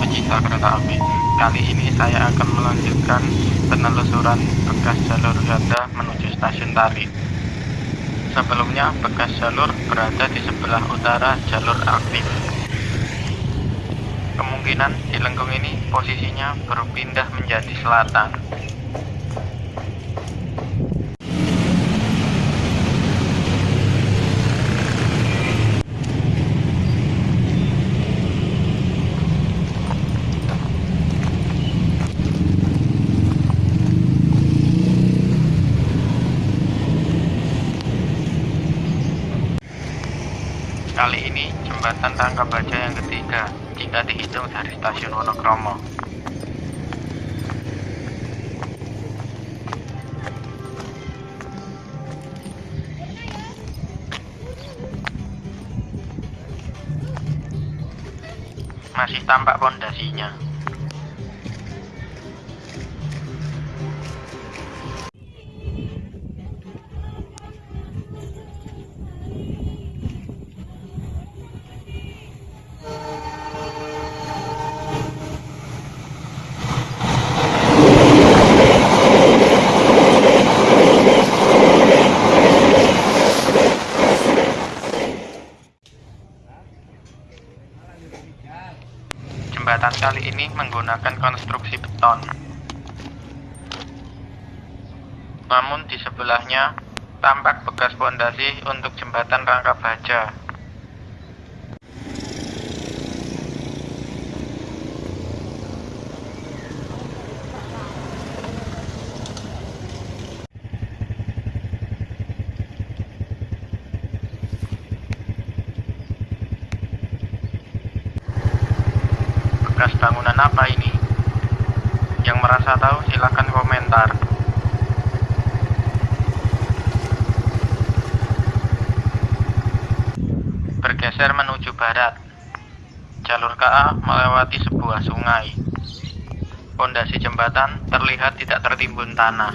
pecinta kereta api. Kali ini saya akan melanjutkan penelusuran bekas jalur ganda menuju stasiun Tali Sebelumnya bekas jalur berada di sebelah utara jalur aktif. Kemungkinan di lengkung ini posisinya berpindah menjadi selatan Kali ini jembatan Rangka Baja yang ketiga jika dihitung dari stasiun Wonokromo. Masih tampak pondasinya. Menggunakan konstruksi beton. Namun di sebelahnya tampak bekas pondasi untuk jembatan rangka baja. Bangunan apa ini? Yang merasa tahu silahkan komentar. Bergeser menuju barat. Jalur KA melewati sebuah sungai. Pondasi jembatan terlihat tidak tertimbun tanah.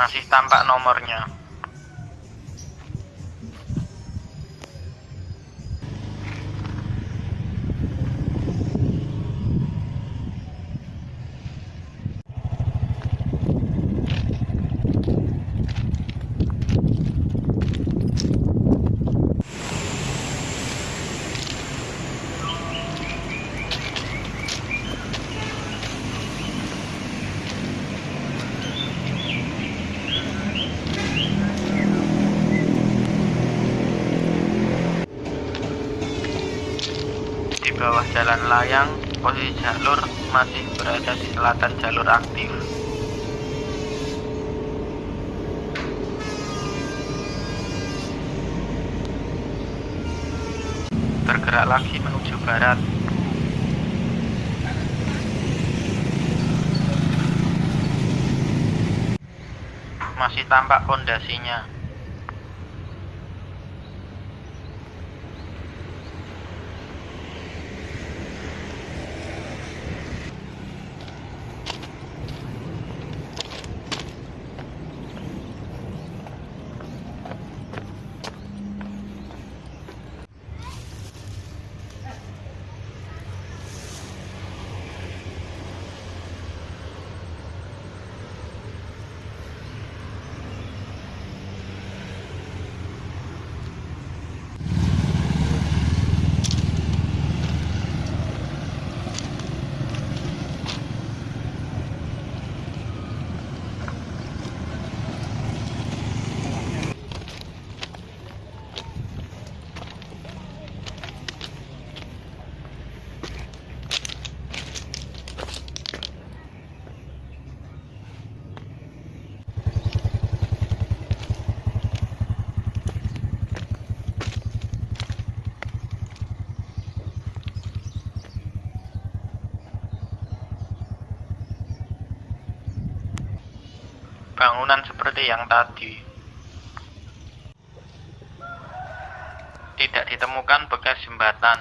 Masih tampak nomornya. Di bawah jalan layang, posisi jalur masih berada di selatan jalur aktif. Bergerak lagi menuju barat. Masih tampak pondasinya. Bangunan seperti yang tadi. Tidak ditemukan bekas jembatan.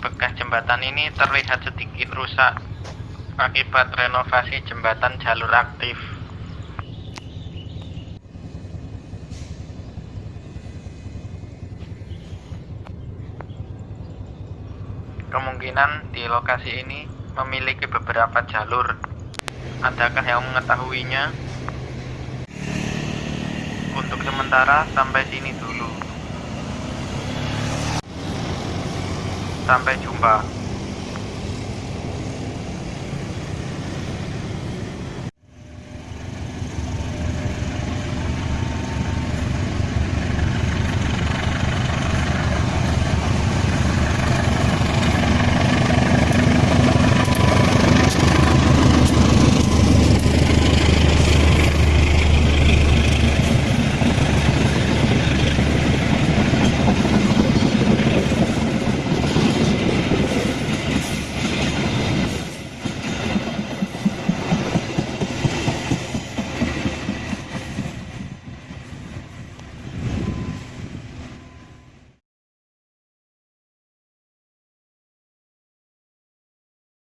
Bekas jembatan ini terlihat sedikit rusak akibat renovasi jembatan jalur aktif. Kemungkinan di lokasi ini memiliki beberapa jalur. Adakah yang mengetahuinya? Untuk sementara sampai sini dulu. Sampai jumpa.